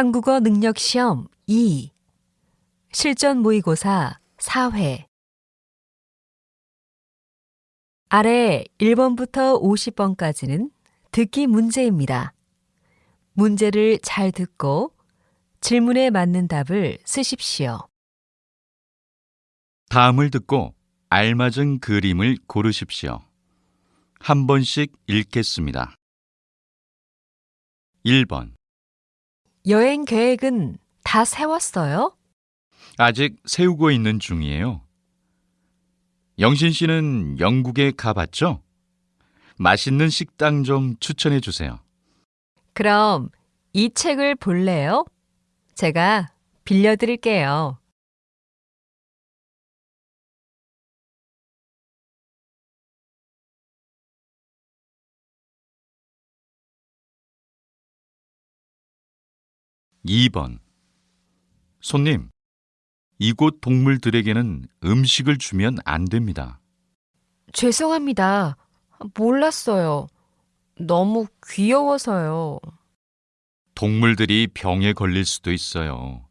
한국어 능력 시험 2 실전 모의고사 4회 아래 1번부터 50번까지는 듣기 문제입니다. 문제를 잘 듣고 질문에 맞는 답을 쓰십시오. 다음을 듣고 알맞은 그림을 고르십시오. 한 번씩 읽겠습니다. 1번. 여행 계획은 다 세웠어요? 아직 세우고 있는 중이에요. 영신 씨는 영국에 가봤죠? 맛있는 식당 좀 추천해 주세요. 그럼 이 책을 볼래요? 제가 빌려드릴게요. 이번 손님, 이곳 동물들에게는 음식을 주면 안 됩니다. 죄송합니다. 몰랐어요. 너무 귀여워서요. 동물들이 병에 걸릴 수도 있어요.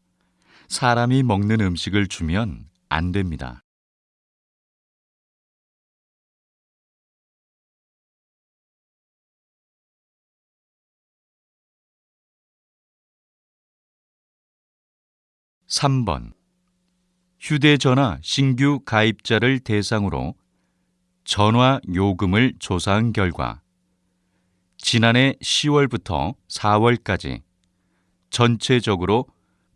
사람이 먹는 음식을 주면 안 됩니다. 삼번 휴대전화 신규 가입자를 대상으로 전화 요금을 조사한 결과 지난해 10월부터 4월까지 전체적으로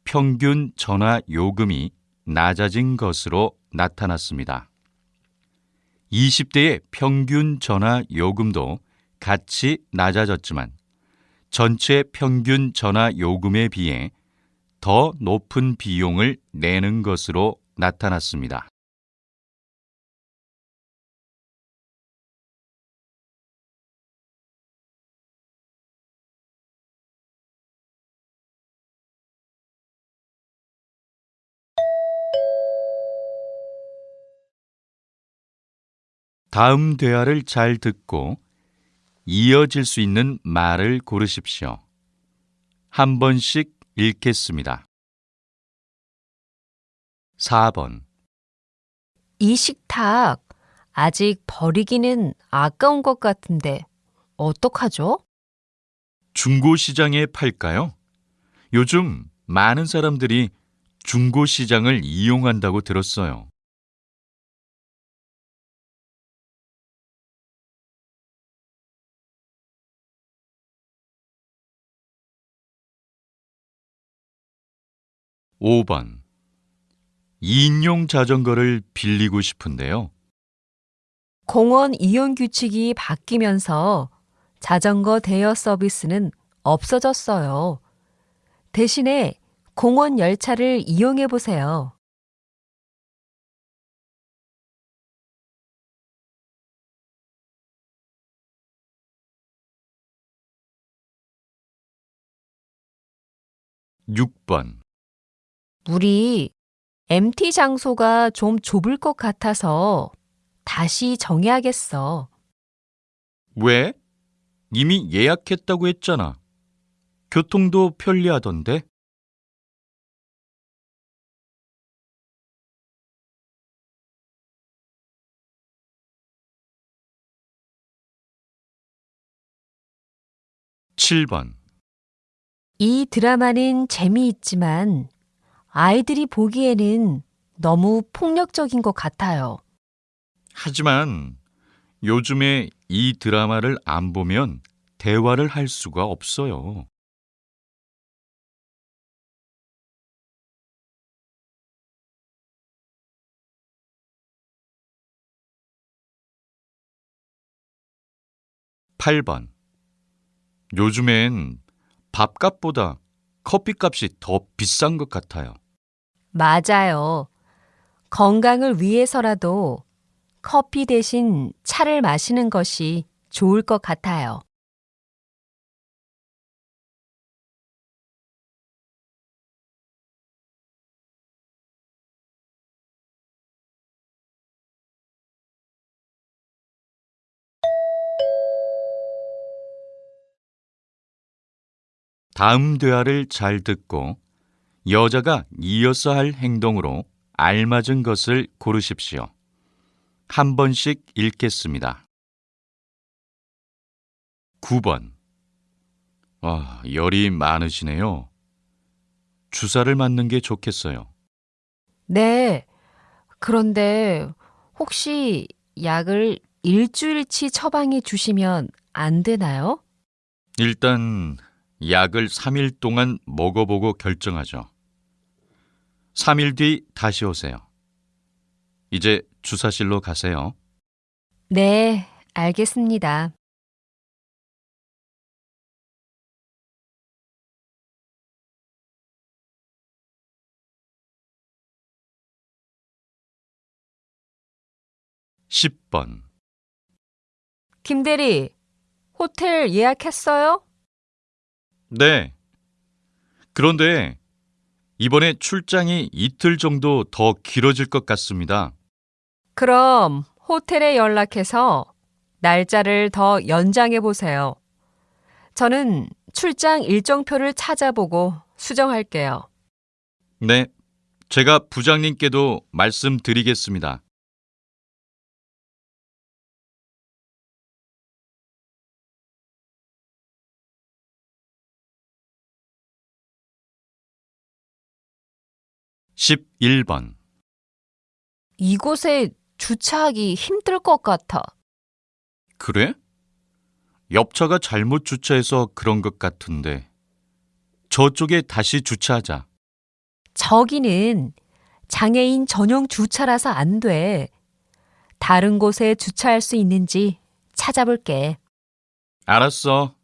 평균 전화 요금이 낮아진 것으로 나타났습니다. 20대의 평균 전화 요금도 같이 낮아졌지만 전체 평균 전화 요금에 비해 더 높은 비용을 내는 것으로 나타났습니다. 다음 대화를 잘 듣고 이어질 수 있는 말을 고르십시오. 한 번씩 읽겠습니다. 4번 이 식탁 아직 버리기는 아까운 것 같은데 어떡하죠? 중고 시장에 팔까요? 요즘 많은 사람들이 중고 시장을 이용한다고 들었어요. 오번 2인용 자전거를 빌리고 싶은데요. 공원 이용 규칙이 바뀌면서 자전거 대여 서비스는 없어졌어요. 대신에 공원 열차를 이용해 보세요. 육번 우리 MT 장소가 좀 좁을 것 같아서 다시 정해야겠어. 왜? 이미 예약했다고 했잖아. 교통도 편리하던데. 칠번 이 드라마는 재미있지만 아이들이 보기에는 너무 폭력적인 것 같아요. 하지만 요즘에 이 드라마를 안 보면 대화를 할 수가 없어요. 팔 번 요즘엔 밥값보다 커피값이 더 비싼 것 같아요. 맞아요. 건강을 위해서라도 커피 대신 차를 마시는 것이 좋을 것 같아요. 다음 대화를 잘 듣고 여자가 이어서 할 행동으로 알맞은 것을 고르십시오. 한 번씩 읽겠습니다. 9번. 와, 열이 많으시네요. 주사를 맞는 게 좋겠어요. 네. 그런데 혹시 약을 일주일치 처방해 주시면 안 되나요? 일단 약을 3일 동안 먹어보고 결정하죠. 3일 뒤 다시 오세요. 이제 주사실로 가세요. 네, 알겠습니다. 십번 김대리, 호텔 예약했어요? 네. 그런데 이번에 출장이 이틀 정도 더 길어질 것 같습니다. 그럼 호텔에 연락해서 날짜를 더 연장해 보세요. 저는 출장 일정표를 찾아보고 수정할게요. 네. 제가 부장님께도 말씀드리겠습니다. 십일 번 이곳에 주차하기 힘들 것 같아. 그래? 옆차가 잘못 주차해서 그런 것 같은데. 저쪽에 다시 주차하자. 저기는 장애인 전용 주차라서 안 돼. 다른 곳에 주차할 수 있는지 찾아볼게. 알았어.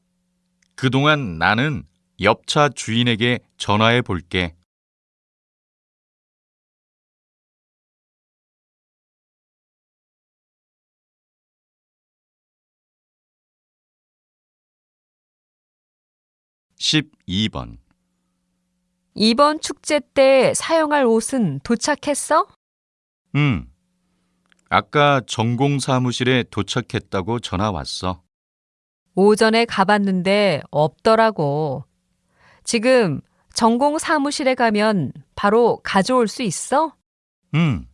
그동안 나는 옆차 주인에게 전화해 볼게. 십이 번 이번 축제 때 사용할 옷은 도착했어? 응. 아까 전공 사무실에 도착했다고 전화 왔어. 오전에 가봤는데 없더라고. 지금 전공 사무실에 가면 바로 가져올 수 있어? 응.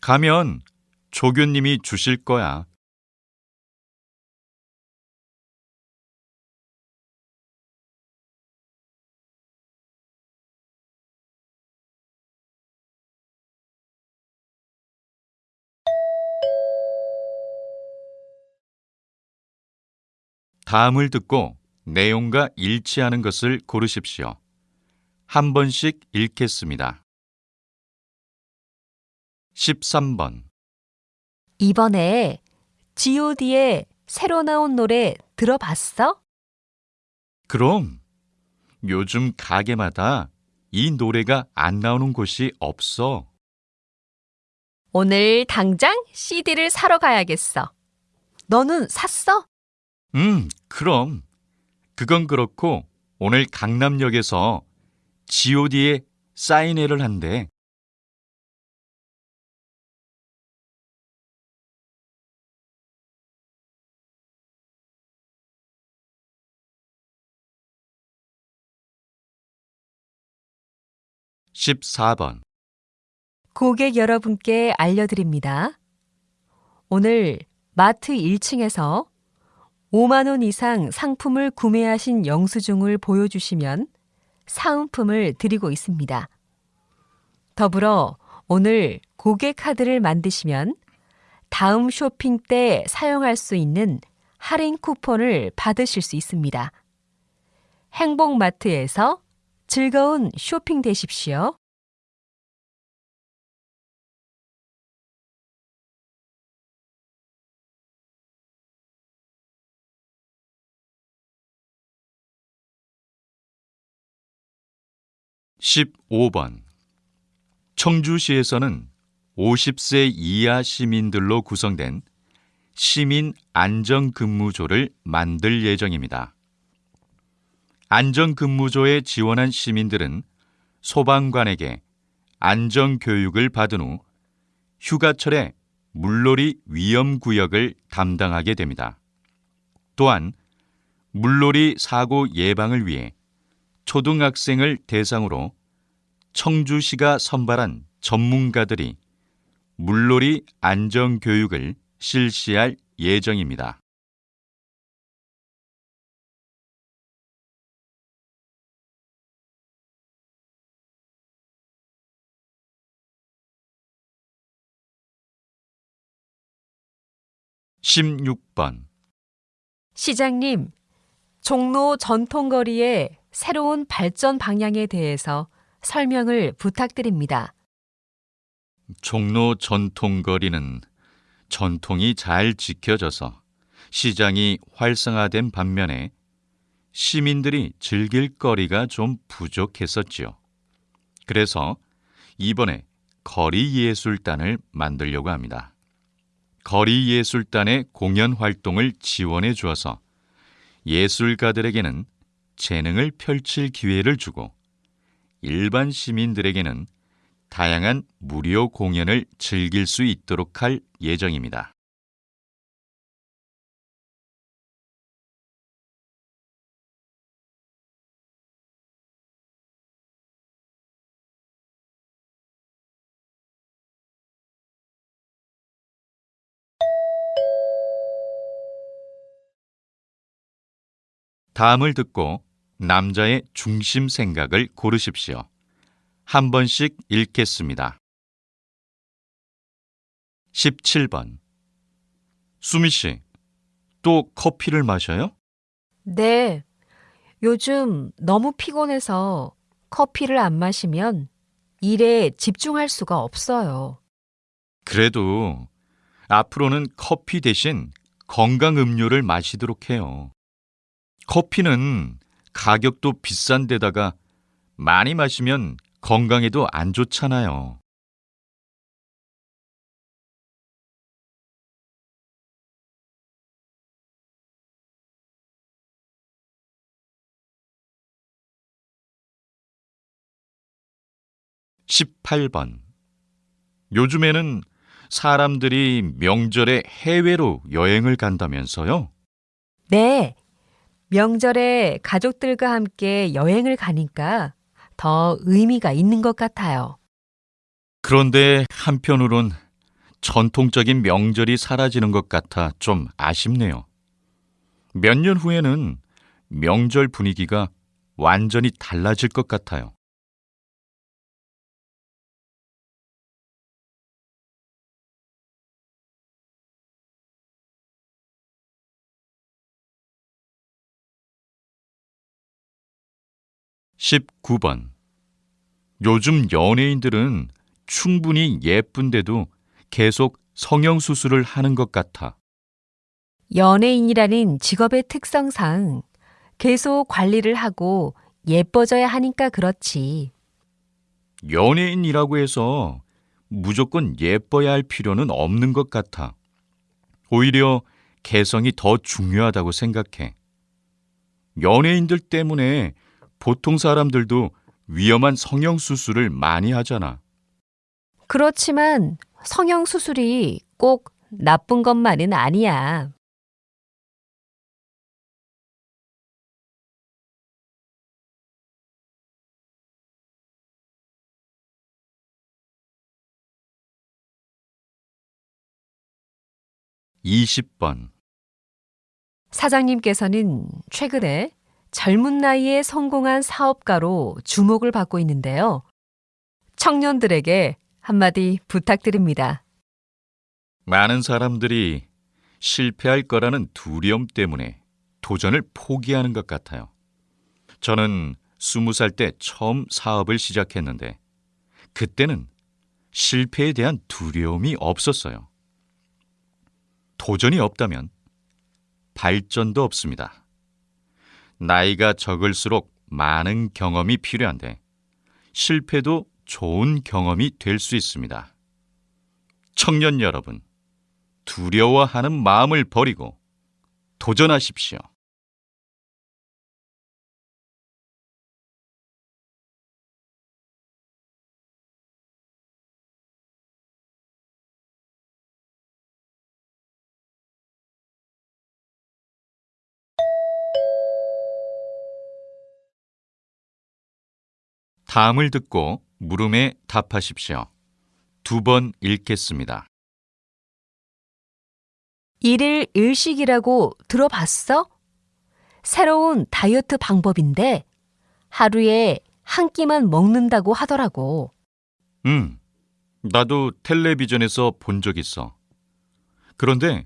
가면 조교님이 주실 거야. 다음을 듣고 내용과 일치하는 것을 고르십시오. 한 번씩 읽겠습니다. 13번 이번에 god의 새로 나온 노래 들어봤어? 그럼 요즘 가게마다 이 노래가 안 나오는 곳이 없어. 오늘 당장 CD를 사러 가야겠어. 너는 샀어? 음, 그럼. 그건 그렇고 오늘 강남역에서 god의 사인회를 한대. 십사 번 고객 여러분께 알려드립니다. 오늘 마트 1층에서 5만 원 이상 상품을 구매하신 영수증을 보여주시면 사은품을 드리고 있습니다. 더불어 오늘 고객 카드를 만드시면 다음 쇼핑 때 사용할 수 있는 할인 쿠폰을 받으실 수 있습니다. 행복마트에서 즐거운 쇼핑 되십시오. 십오 번 청주시에서는 50세 이하 시민들로 구성된 시민 안전근무조를 만들 예정입니다. 안전근무조에 지원한 시민들은 소방관에게 안전교육을 받은 후 휴가철에 물놀이 위험구역을 담당하게 됩니다. 또한 물놀이 사고 예방을 위해 초등학생을 대상으로 청주시가 선발한 전문가들이 물놀이 안전교육을 실시할 예정입니다. 십육 번 시장님, 종로 전통거리의 새로운 발전 방향에 대해서 설명을 부탁드립니다. 종로 전통거리는 전통이 잘 지켜져서 시장이 활성화된 반면에 시민들이 즐길 거리가 좀 부족했었지요. 그래서 이번에 거리예술단을 만들려고 합니다. 거리예술단의 공연 활동을 지원해 주어서 예술가들에게는 재능을 펼칠 기회를 주고 일반 시민들에게는 다양한 무료 공연을 즐길 수 있도록 할 예정입니다. 다음을 듣고 남자의 중심 생각을 고르십시오. 한 번씩 읽겠습니다. 17번 수미 씨, 또 커피를 마셔요? 네. 요즘 너무 피곤해서 커피를 안 마시면 일에 집중할 수가 없어요. 그래도 앞으로는 커피 대신 건강 음료를 마시도록 해요. 커피는 가격도 비싼 데다가 많이 마시면 건강에도 안 좋잖아요. (18번) 요즘에는 사람들이 명절에 해외로 여행을 간다면서요? 네. 명절에 가족들과 함께 여행을 가니까 더 의미가 있는 것 같아요. 그런데 한편으론 전통적인 명절이 사라지는 것 같아 좀 아쉽네요. 몇 년 후에는 명절 분위기가 완전히 달라질 것 같아요. 십구 번 요즘 연예인들은 충분히 예쁜데도 계속 성형수술을 하는 것 같아. 연예인이라는 직업의 특성상 계속 관리를 하고 예뻐져야 하니까 그렇지. 연예인이라고 해서 무조건 예뻐야 할 필요는 없는 것 같아. 오히려 개성이 더 중요하다고 생각해. 연예인들 때문에 보통 사람들도 위험한 성형수술을 많이 하잖아. 그렇지만 성형수술이 꼭 나쁜 것만은 아니야. 이십 번 사장님께서는 최근에 젊은 나이에 성공한 사업가로 주목을 받고 있는데요. 청년들에게 한마디 부탁드립니다. 많은 사람들이 실패할 거라는 두려움 때문에 도전을 포기하는 것 같아요. 저는 스무 살때 처음 사업을 시작했는데 그때는 실패에 대한 두려움이 없었어요. 도전이 없다면 발전도 없습니다. 나이가 적을수록 많은 경험이 필요한데 실패도 좋은 경험이 될 수 있습니다. 청년 여러분, 두려워하는 마음을 버리고 도전하십시오. 다음을 듣고 물음에 답하십시오. 두 번 읽겠습니다. 일일 일식이라고 들어봤어? 새로운 다이어트 방법인데 하루에 한 끼만 먹는다고 하더라고. 응, 나도 텔레비전에서 본 적 있어. 그런데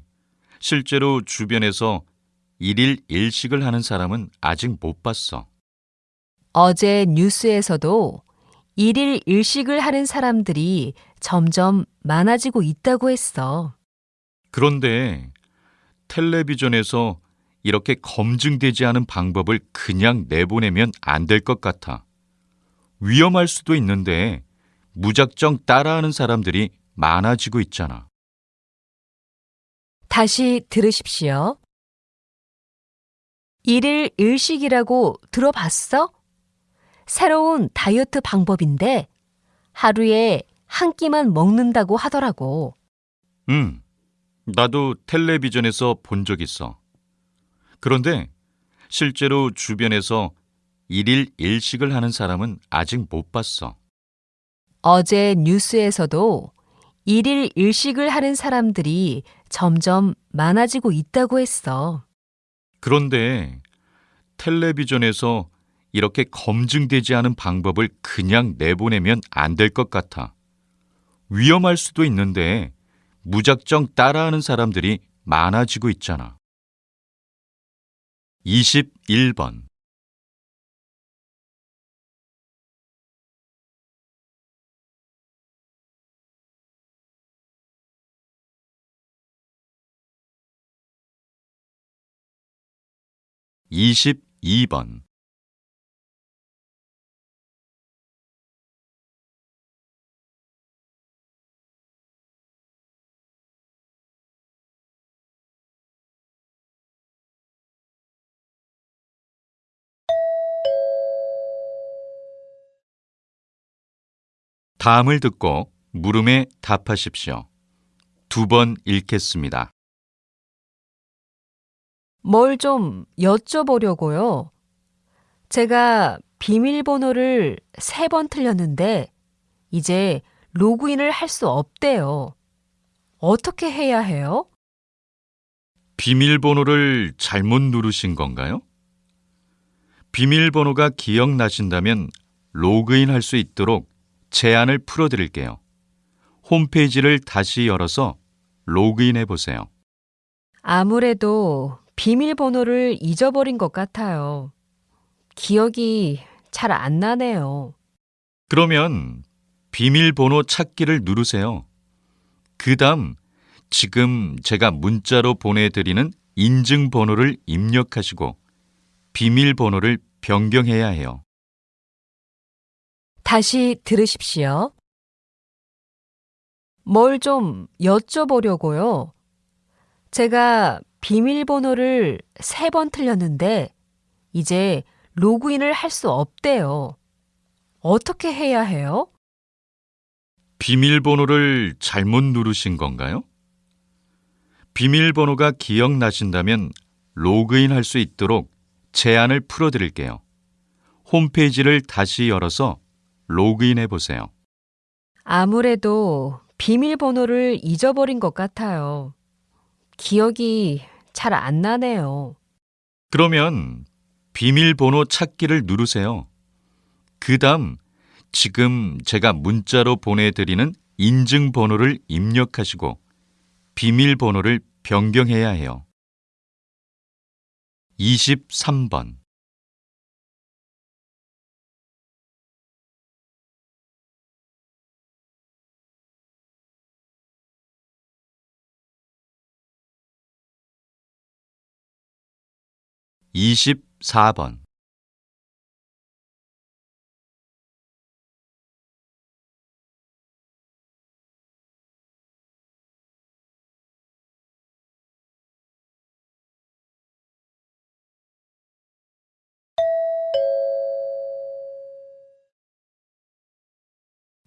실제로 주변에서 일일 일식을 하는 사람은 아직 못 봤어. 어제 뉴스에서도 일일 일식을 하는 사람들이 점점 많아지고 있다고 했어. 그런데 텔레비전에서 이렇게 검증되지 않은 방법을 그냥 내보내면 안 될 것 같아. 위험할 수도 있는데 무작정 따라하는 사람들이 많아지고 있잖아. 다시 들으십시오. 일일 일식이라고 들어봤어? 새로운 다이어트 방법인데 하루에 한 끼만 먹는다고 하더라고. 응, 나도 텔레비전에서 본 적 있어. 그런데 실제로 주변에서 일일 일식을 하는 사람은 아직 못 봤어. 어제 뉴스에서도 일일 일식을 하는 사람들이 점점 많아지고 있다고 했어. 그런데 텔레비전에서 이렇게 검증되지 않은 방법을 그냥 내보내면 안 될 것 같아. 위험할 수도 있는데 무작정 따라하는 사람들이 많아지고 있잖아. 21번 22번 다음을 듣고 물음에 답하십시오. 두 번 읽겠습니다. 뭘 좀 여쭤보려고요. 제가 비밀번호를 세 번 틀렸는데 이제 로그인을 할 수 없대요. 어떻게 해야 해요? 비밀번호를 잘못 누르신 건가요? 비밀번호가 기억나신다면 로그인 할 수 있도록 제한을 풀어드릴게요. 홈페이지를 다시 열어서 로그인해 보세요. 아무래도 비밀번호를 잊어버린 것 같아요. 기억이 잘 안 나네요. 그러면 비밀번호 찾기를 누르세요. 그 다음 지금 제가 문자로 보내드리는 인증번호를 입력하시고 비밀번호를 변경해야 해요. 다시 들으십시오. 뭘 좀 여쭤보려고요. 제가 비밀번호를 세 번 틀렸는데 이제 로그인을 할 수 없대요. 어떻게 해야 해요? 비밀번호를 잘못 누르신 건가요? 비밀번호가 기억나신다면 로그인 할 수 있도록 제한을 풀어드릴게요. 홈페이지를 다시 열어서 로그인해 보세요. 아무래도 비밀번호를 잊어버린 것 같아요. 기억이 잘 안 나네요. 그러면 비밀번호 찾기를 누르세요. 그 다음 지금 제가 문자로 보내드리는 인증번호를 입력하시고 비밀번호를 변경해야 해요. 23번 24번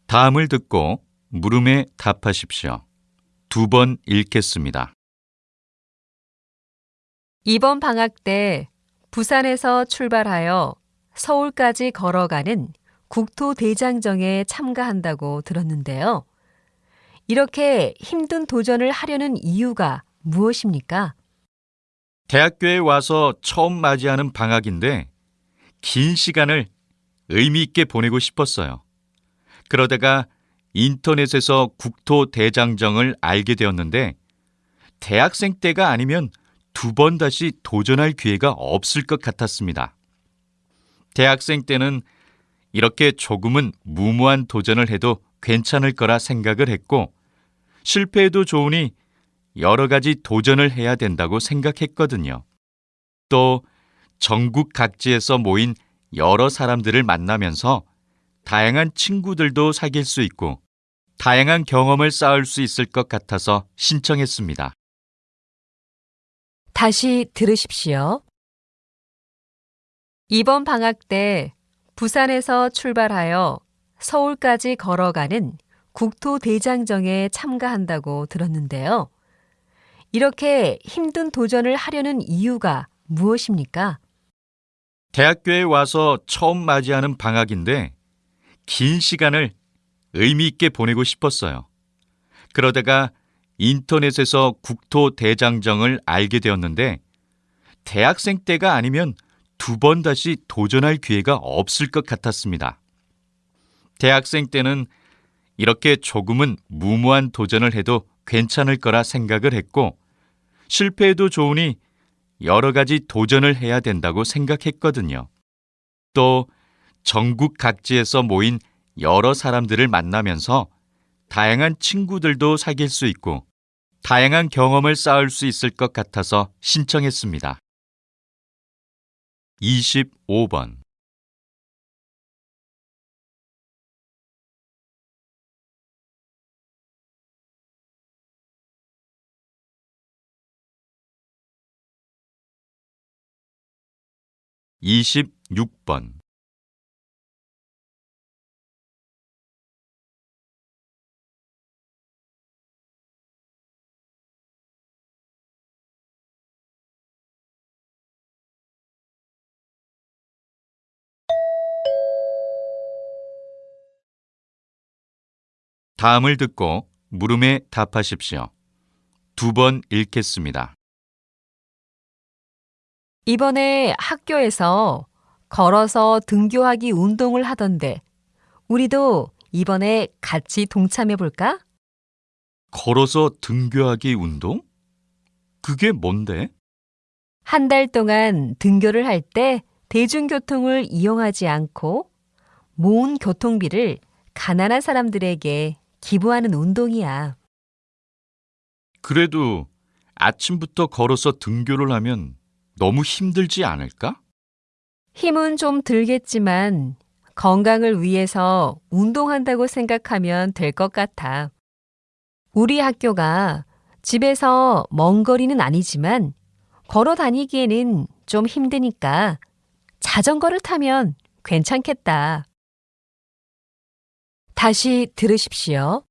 다음을 듣고 물음에 답하십시오. 두 번 읽겠습니다. 이번 방학 때 부산에서 출발하여 서울까지 걸어가는 국토대장정에 참가한다고 들었는데요. 이렇게 힘든 도전을 하려는 이유가 무엇입니까? 대학교에 와서 처음 맞이하는 방학인데 긴 시간을 의미 있게 보내고 싶었어요. 그러다가 인터넷에서 국토대장정을 알게 되었는데 대학생 때가 아니면 두 번 다시 도전할 기회가 없을 것 같았습니다. 대학생 때는 이렇게 조금은 무모한 도전을 해도 괜찮을 거라 생각을 했고 실패해도 좋으니 여러 가지 도전을 해야 된다고 생각했거든요. 또 전국 각지에서 모인 여러 사람들을 만나면서 다양한 친구들도 사귈 수 있고 다양한 경험을 쌓을 수 있을 것 같아서 신청했습니다. 다시 들으십시오. 이번 방학 때 부산에서 출발하여 서울까지 걸어가는 국토대장정에 참가한다고 들었는데요. 이렇게 힘든 도전을 하려는 이유가 무엇입니까? 대학교에 와서 처음 맞이하는 방학인데 긴 시간을 의미 있게 보내고 싶었어요. 그러다가 인터넷에서 국토 대장정을 알게 되었는데 대학생 때가 아니면 두 번 다시 도전할 기회가 없을 것 같았습니다. 대학생 때는 이렇게 조금은 무모한 도전을 해도 괜찮을 거라 생각을 했고 실패해도 좋으니 여러 가지 도전을 해야 된다고 생각했거든요. 또 전국 각지에서 모인 여러 사람들을 만나면서 다양한 친구들도 사귈 수 있고 다양한 경험을 쌓을 수 있을 것 같아서 신청했습니다. 25번 26번 다음을 듣고 물음에 답하십시오. 두 번 읽겠습니다. 이번에 학교에서 걸어서 등교하기 운동을 하던데 우리도 이번에 같이 동참해 볼까? 걸어서 등교하기 운동? 그게 뭔데? 한 달 동안 등교를 할 때 대중교통을 이용하지 않고 모은 교통비를 가난한 사람들에게 기부하는 운동이야. 그래도 아침부터 걸어서 등교를 하면 너무 힘들지 않을까? 힘은 좀 들겠지만 건강을 위해서 운동한다고 생각하면 될 것 같아. 우리 학교가 집에서 먼 거리는 아니지만 걸어 다니기에는 좀 힘드니까 자전거를 타면 괜찮겠다. 다시 들으십시오.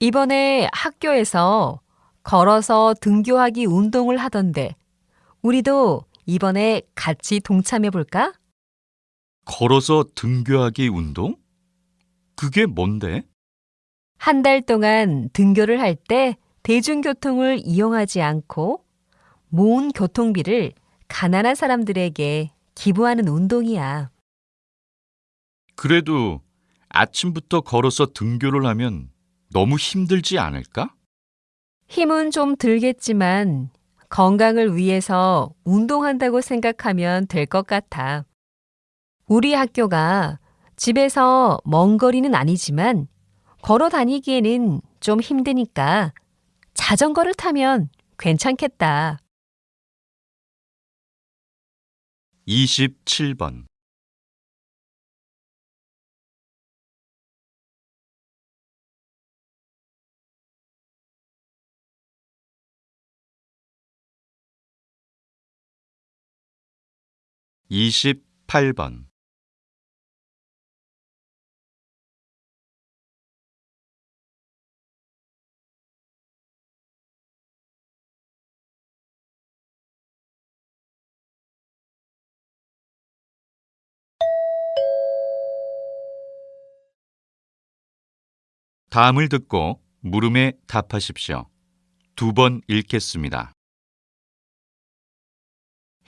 이번에 학교에서 걸어서 등교하기 운동을 하던데 우리도 이번에 같이 동참해 볼까? 걸어서 등교하기 운동? 그게 뭔데? 한 달 동안 등교를 할 때 대중교통을 이용하지 않고 모은 교통비를 가난한 사람들에게 기부하는 운동이야. 그래도 아침부터 걸어서 등교를 하면 너무 힘들지 않을까? 힘은 좀 들겠지만 건강을 위해서 운동한다고 생각하면 될 것 같아. 우리 학교가 집에서 먼 거리는 아니지만 걸어 다니기에는 좀 힘드니까 자전거를 타면 괜찮겠다. 27번 28번 다음을 듣고 물음에 답하십시오. 두 번 읽겠습니다.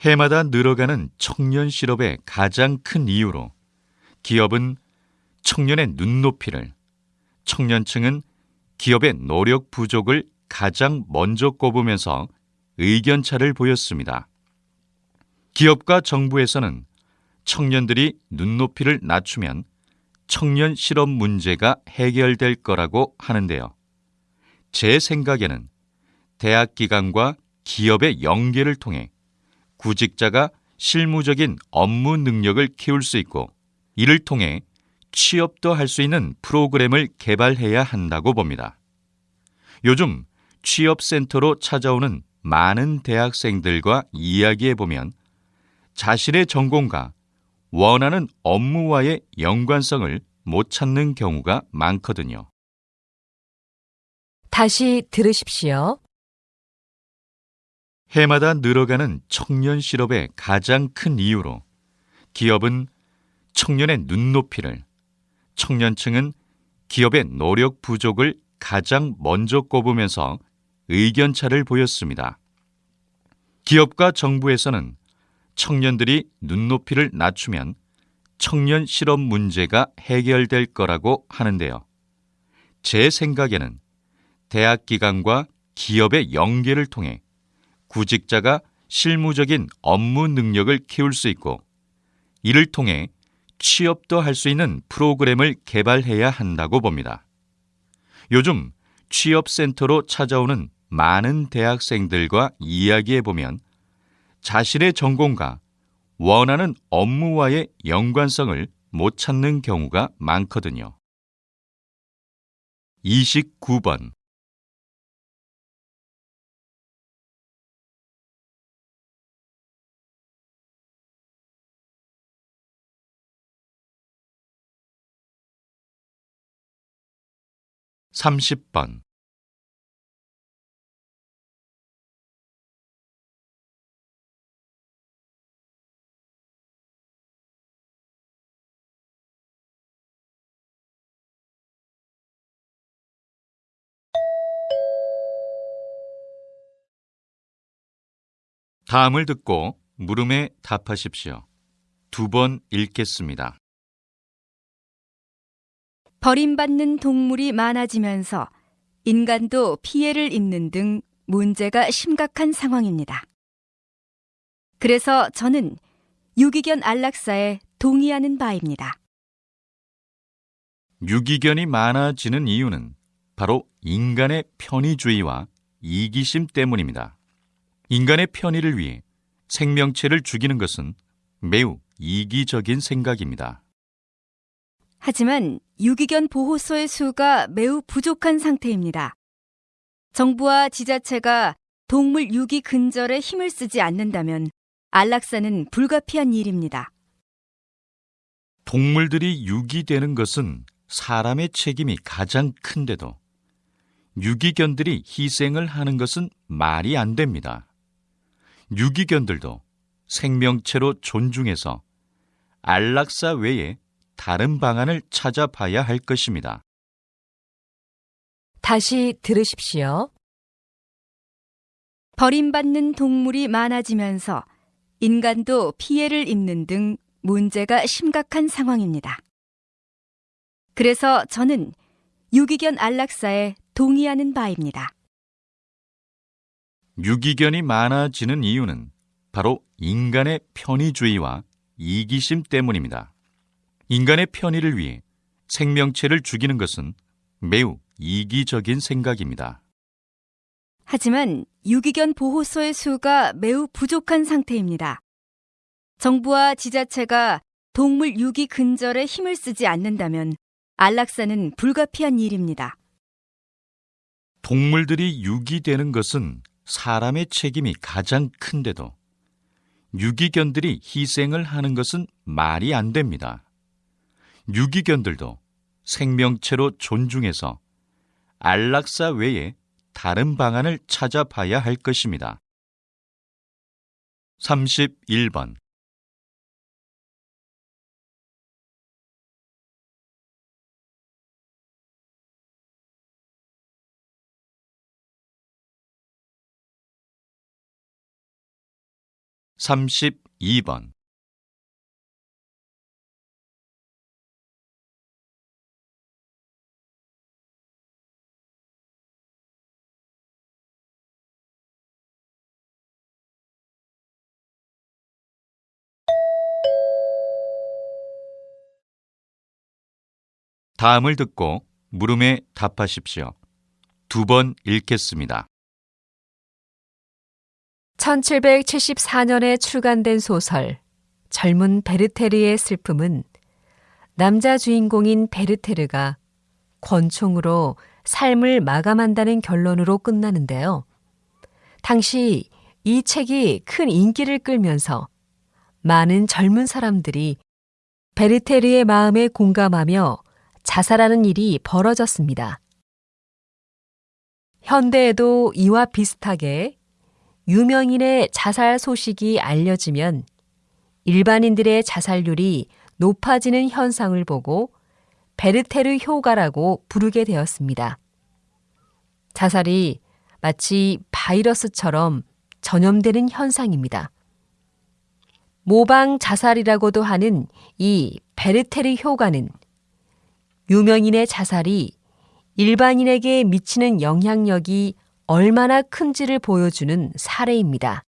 해마다 늘어가는 청년 실업의 가장 큰 이유로 기업은 청년의 눈높이를, 청년층은 기업의 노력 부족을 가장 먼저 꼽으면서 의견차를 보였습니다. 기업과 정부에서는 청년들이 눈높이를 낮추면 청년 실업 문제가 해결될 거라고 하는데요. 제 생각에는 대학 기관과 기업의 연계를 통해 구직자가 실무적인 업무 능력을 키울 수 있고 이를 통해 취업도 할 수 있는 프로그램을 개발해야 한다고 봅니다. 요즘 취업센터로 찾아오는 많은 대학생들과 이야기해 보면 자신의 전공과 원하는 업무와의 연관성을 못 찾는 경우가 많거든요. 다시 들으십시오. 해마다 늘어가는 청년 실업의 가장 큰 이유로 기업은 청년의 눈높이를, 청년층은 기업의 노력 부족을 가장 먼저 꼽으면서 의견차를 보였습니다. 기업과 정부에서는 청년들이 눈높이를 낮추면 청년 실업 문제가 해결될 거라고 하는데요. 제 생각에는 대학 기관과 기업의 연계를 통해 구직자가 실무적인 업무 능력을 키울 수 있고 이를 통해 취업도 할 수 있는 프로그램을 개발해야 한다고 봅니다. 요즘 취업센터로 찾아오는 많은 대학생들과 이야기해 보면 자신의 전공과 원하는 업무와의 연관성을 못 찾는 경우가 많거든요. 29번 30번 다음을 듣고 물음에 답하십시오. 두 번 읽겠습니다. 버림받는 동물이 많아지면서 인간도 피해를 입는 등 문제가 심각한 상황입니다. 그래서 저는 유기견 안락사에 동의하는 바입니다. 유기견이 많아지는 이유는 바로 인간의 편의주의와 이기심 때문입니다. 인간의 편의를 위해 생명체를 죽이는 것은 매우 이기적인 생각입니다. 하지만 유기견 보호소의 수가 매우 부족한 상태입니다. 정부와 지자체가 동물 유기 근절에 힘을 쓰지 않는다면 안락사는 불가피한 일입니다. 동물들이 유기되는 것은 사람의 책임이 가장 큰데도 유기견들이 희생을 하는 것은 말이 안 됩니다. 유기견들도 생명체로 존중해서 안락사 외에 다른 방안을 찾아봐야 할 것입니다. 다시 들으십시오. 버림받는 동물이 많아지면서 인간도 피해를 입는 등 문제가 심각한 상황입니다. 그래서 저는 유기견 안락사에 동의하는 바입니다. 유기견이 많아지는 이유는 바로 인간의 편의주의와 이기심 때문입니다. 인간의 편의를 위해 생명체를 죽이는 것은 매우 이기적인 생각입니다. 하지만 유기견 보호소의 수가 매우 부족한 상태입니다. 정부와 지자체가 동물 유기 근절에 힘을 쓰지 않는다면 안락사는 불가피한 일입니다. 동물들이 유기되는 것은 사람의 책임이 가장 큰데도 유기견들이 희생을 하는 것은 말이 안 됩니다. 유기견들도 생명체로 존중해서 안락사 외에 다른 방안을 찾아봐야 할 것입니다. 31번 삼십이 번 다음을 듣고 물음에 답하십시오. 두 번 읽겠습니다. 1774년에 출간된 소설 젊은 베르테르의 슬픔은 남자 주인공인 베르테르가 권총으로 삶을 마감한다는 결론으로 끝나는데요. 당시 이 책이 큰 인기를 끌면서 많은 젊은 사람들이 베르테르의 마음에 공감하며 자살하는 일이 벌어졌습니다. 현대에도 이와 비슷하게 유명인의 자살 소식이 알려지면 일반인들의 자살률이 높아지는 현상을 보고 베르테르 효과라고 부르게 되었습니다. 자살이 마치 바이러스처럼 전염되는 현상입니다. 모방 자살이라고도 하는 이 베르테르 효과는 유명인의 자살이 일반인에게 미치는 영향력이 얼마나 큰지를 보여주는 사례입니다.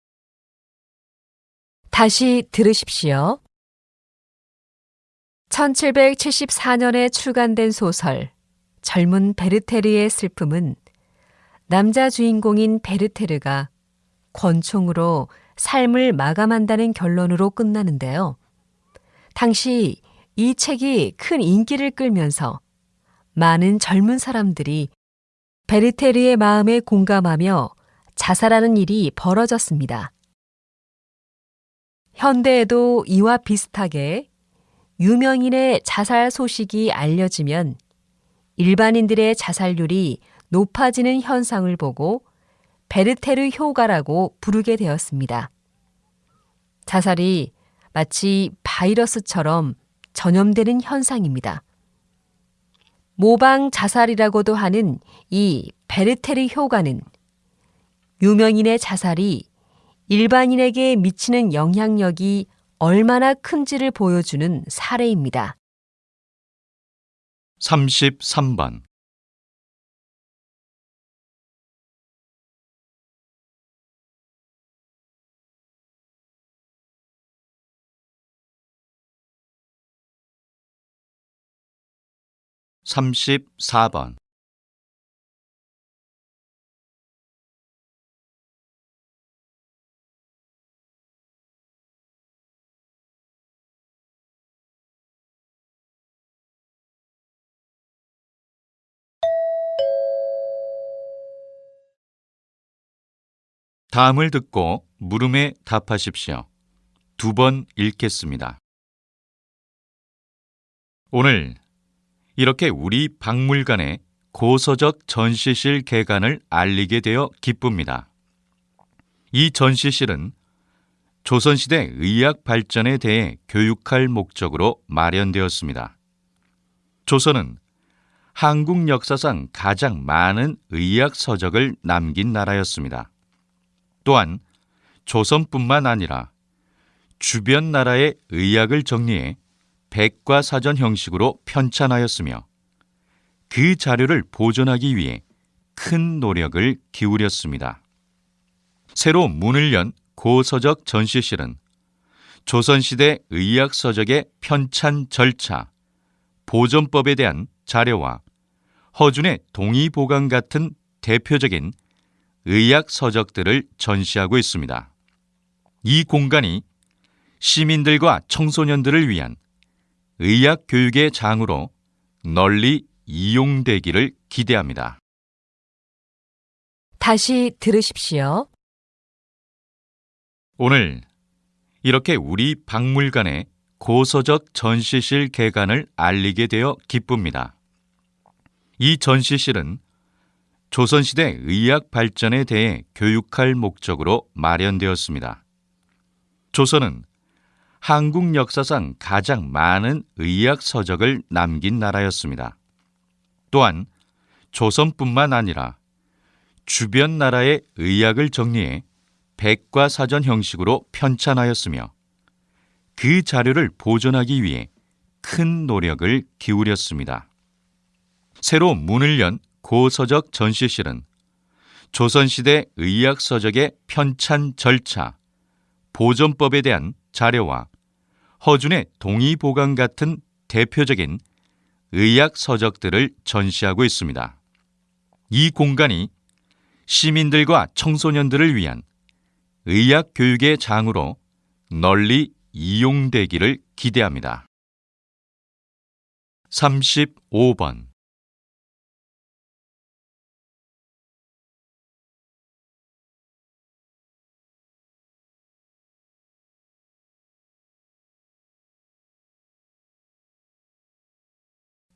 다시 들으십시오. 1774년에 출간된 소설 젊은 베르테르의 슬픔은 남자 주인공인 베르테르가 권총으로 삶을 마감한다는 결론으로 끝나는데요. 당시 이 책이 큰 인기를 끌면서 많은 젊은 사람들이 베르테르의 마음에 공감하며 자살하는 일이 벌어졌습니다. 현대에도 이와 비슷하게 유명인의 자살 소식이 알려지면 일반인들의 자살률이 높아지는 현상을 보고 베르테르 효과라고 부르게 되었습니다. 자살이 마치 바이러스처럼 전염되는 현상입니다. 모방 자살이라고도 하는 이 베르테르 효과는 유명인의 자살이 일반인에게 미치는 영향력이 얼마나 큰지를 보여주는 사례입니다. 33번 34번 다음을 듣고 물음에 답하십시오. 두 번 읽겠습니다. 오늘 이렇게 우리 박물관에 고서적 전시실 개관을 알리게 되어 기쁩니다. 이 전시실은 조선시대 의학 발전에 대해 교육할 목적으로 마련되었습니다. 조선은 한국 역사상 가장 많은 의학 서적을 남긴 나라였습니다. 또한 조선뿐만 아니라 주변 나라의 의학을 정리해 백과사전 형식으로 편찬하였으며 그 자료를 보존하기 위해 큰 노력을 기울였습니다. 새로 문을 연 고서적 전시실은 조선시대 의학 서적의 편찬 절차, 보존법에 대한 자료와 허준의 동의 보관 같은 대표적인 의학 서적들을 전시하고 있습니다. 이 공간이 시민들과 청소년들을 위한 의학 교육의 장으로 널리 이용되기를 기대합니다. 다시 들으십시오. 오늘 이렇게 우리 박물관에 고서적 전시실 개관을 알리게 되어 기쁩니다. 이 전시실은 조선시대 의학 발전에 대해 교육할 목적으로 마련되었습니다. 조선은 한국 역사상 가장 많은 의학 서적을 남긴 나라였습니다. 또한 조선뿐만 아니라 주변 나라의 의학을 정리해 백과사전 형식으로 편찬하였으며 그 자료를 보존하기 위해 큰 노력을 기울였습니다. 새로 문을 연 고서적 전시실은 조선시대 의학서적의 편찬 절차, 보존법에 대한 자료와 허준의 동의보강 같은 대표적인 의학 서적들을 전시하고 있습니다. 이 공간이 시민들과 청소년들을 위한 의학 교육의 장으로 널리 이용되기를 기대합니다. 35번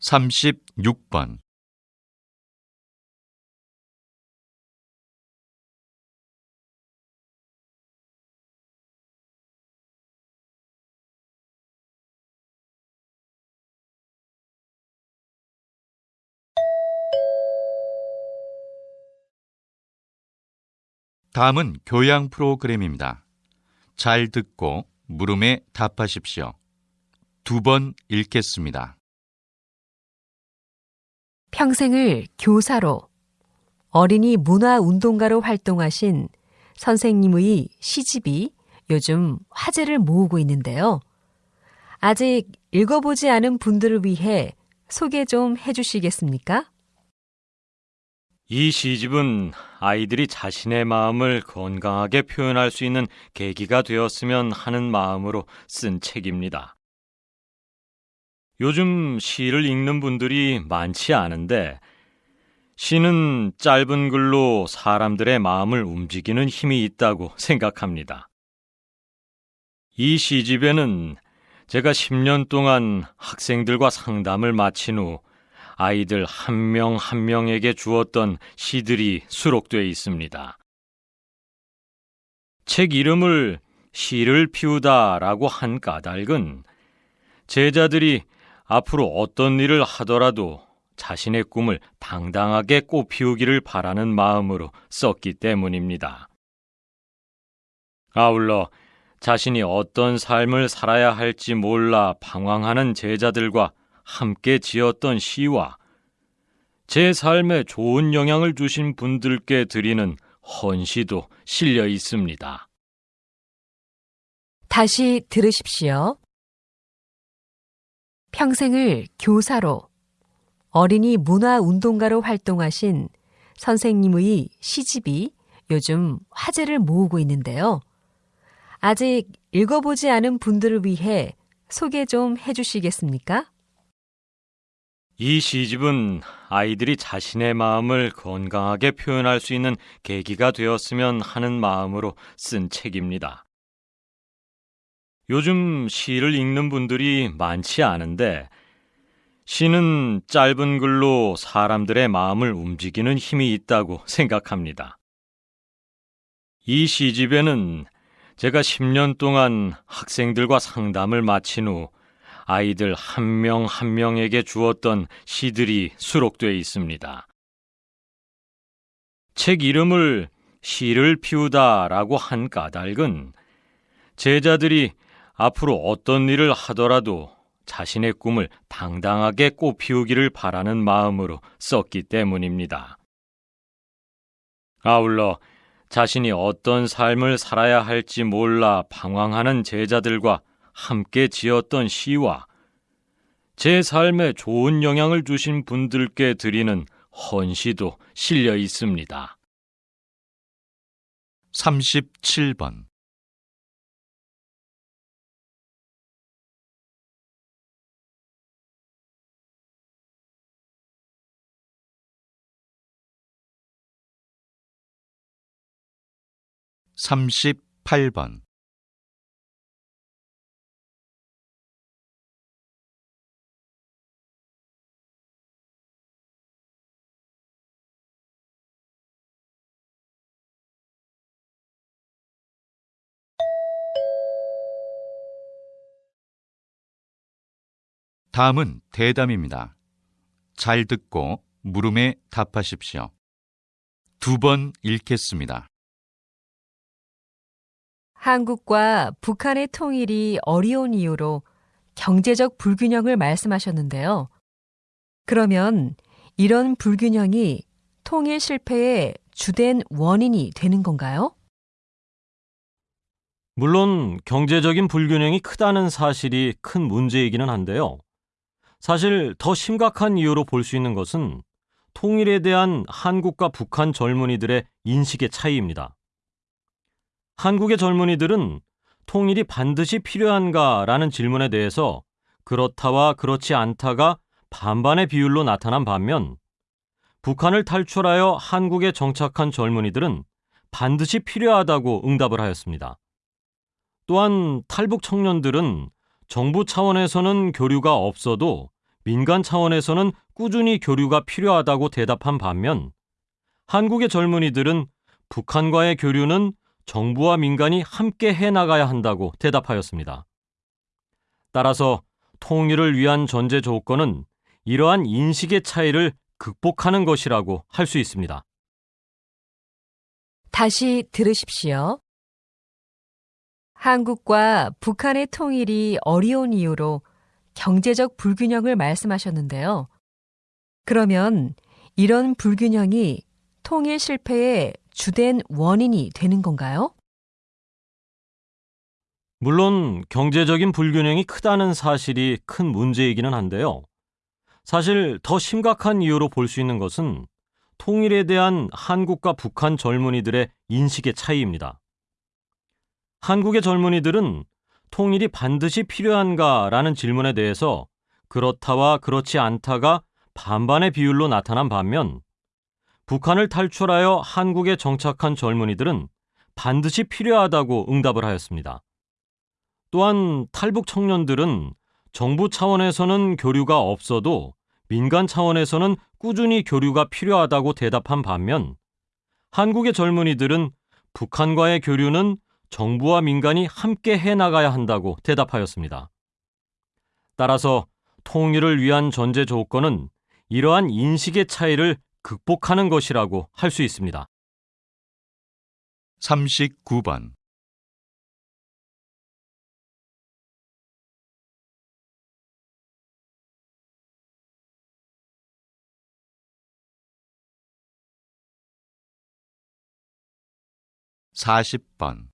36번 다음은 교양 프로그램입니다. 잘 듣고 물음에 답하십시오. 두 번 읽겠습니다. 평생을 교사로 어린이 문화 운동가로 활동하신 선생님의 시집이 요즘 화제를 모으고 있는데요. 아직 읽어보지 않은 분들을 위해 소개 좀 해주시겠습니까? 이 시집은 아이들이 자신의 마음을 건강하게 표현할 수 있는 계기가 되었으면 하는 마음으로 쓴 책입니다. 요즘 시를 읽는 분들이 많지 않은데 시는 짧은 글로 사람들의 마음을 움직이는 힘이 있다고 생각합니다. 이 시집에는 제가 10년 동안 학생들과 상담을 마친 후 아이들 한 명한 명에게 주었던 시들이 수록되어 있습니다. 책 이름을 시를 피우다라고 한 까닭은 제자들이 앞으로 어떤 일을 하더라도 자신의 꿈을 당당하게 꽃피우기를 바라는 마음으로 썼기 때문입니다. 아울러 자신이 어떤 삶을 살아야 할지 몰라 방황하는 제자들과 함께 지었던 시와 제 삶에 좋은 영향을 주신 분들께 드리는 헌시도 실려 있습니다. 다시 들으십시오. 평생을 교사로 어린이 문화 운동가로 활동하신 선생님의 시집이 요즘 화제를 모으고 있는데요. 아직 읽어보지 않은 분들을 위해 소개 좀 해주시겠습니까? 이 시집은 아이들이 자신의 마음을 건강하게 표현할 수 있는 계기가 되었으면 하는 마음으로 쓴 책입니다. 요즘 시를 읽는 분들이 많지 않은데 시는 짧은 글로 사람들의 마음을 움직이는 힘이 있다고 생각합니다. 이 시집에는 제가 10년 동안 학생들과 상담을 마친 후 아이들 한 명한 명에게 주었던 시들이 수록되어 있습니다. 책 이름을 시를 피우다라고 한 까닭은 제자들이 앞으로 어떤 일을 하더라도 자신의 꿈을 당당하게 꽃피우기를 바라는 마음으로 썼기 때문입니다. 아울러 자신이 어떤 삶을 살아야 할지 몰라 방황하는 제자들과 함께 지었던 시와 제 삶에 좋은 영향을 주신 분들께 드리는 헌시도 실려 있습니다. 37번 삼십팔 번 다음은 대담입니다. 잘 듣고 물음에 답하십시오. 두 번 읽겠습니다. 한국과 북한의 통일이 어려운 이유로 경제적 불균형을 말씀하셨는데요. 그러면 이런 불균형이 통일 실패의 주된 원인이 되는 건가요? 물론 경제적인 불균형이 크다는 사실이 큰 문제이기는 한데요. 사실 더 심각한 이유로 볼 수 있는 것은 통일에 대한 한국과 북한 젊은이들의 인식의 차이입니다. 한국의 젊은이들은 통일이 반드시 필요한가라는 질문에 대해서 그렇다와 그렇지 않다가 반반의 비율로 나타난 반면 북한을 탈출하여 한국에 정착한 젊은이들은 반드시 필요하다고 응답을 하였습니다. 또한 탈북 청년들은 정부 차원에서는 교류가 없어도 민간 차원에서는 꾸준히 교류가 필요하다고 대답한 반면 한국의 젊은이들은 북한과의 교류는 정부와 민간이 함께 해 나가야 한다고 대답하였습니다. 따라서 통일을 위한 전제 조건은 이러한 인식의 차이를 극복하는 것이라고 할 수 있습니다. 다시 들으십시오. 한국과 북한의 통일이 어려운 이유로 경제적 불균형을 말씀하셨는데요. 그러면 이런 불균형이 통일 실패의 주된 원인이 되는 건가요? 물론 경제적인 불균형이 크다는 사실이 큰 문제이기는 한데요. 사실 더 심각한 이유로 볼 수 있는 것은 통일에 대한 한국과 북한 젊은이들의 인식의 차이입니다. 한국의 젊은이들은 통일이 반드시 필요한가라는 질문에 대해서 그렇다와 그렇지 않다가 반반의 비율로 나타난 반면 북한을 탈출하여 한국에 정착한 젊은이들은 반드시 필요하다고 응답을 하였습니다. 또한 탈북 청년들은 정부 차원에서는 교류가 없어도 민간 차원에서는 꾸준히 교류가 필요하다고 대답한 반면 한국의 젊은이들은 북한과의 교류는 정부와 민간이 함께 해 나가야 한다고 대답하였습니다. 따라서 통일을 위한 전제 조건은 이러한 인식의 차이를 극복하는 것이라고 할 수 있습니다. 39번. (40번)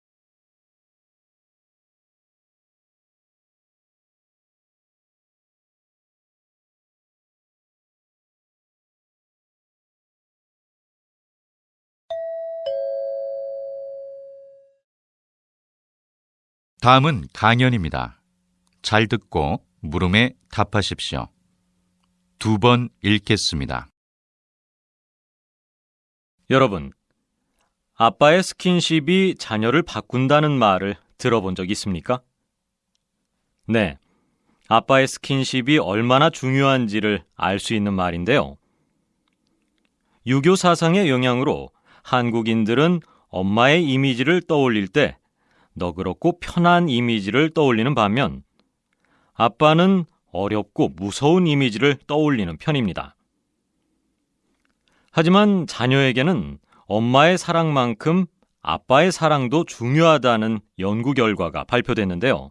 다음은 강연입니다. 잘 듣고 물음에 답하십시오. 두 번 읽겠습니다. 여러분, 아빠의 스킨십이 자녀를 바꾼다는 말을 들어본 적 있습니까? 네. 아빠의 스킨십이 얼마나 중요한지를 알 수 있는 말인데요. 유교 사상의 영향으로 한국인들은 엄마의 이미지를 떠올릴 때 너그럽고 편한 이미지를 떠올리는 반면 아빠는 어렵고 무서운 이미지를 떠올리는 편입니다. 하지만 자녀에게는 엄마의 사랑만큼 아빠의 사랑도 중요하다는 연구 결과가 발표됐는데요.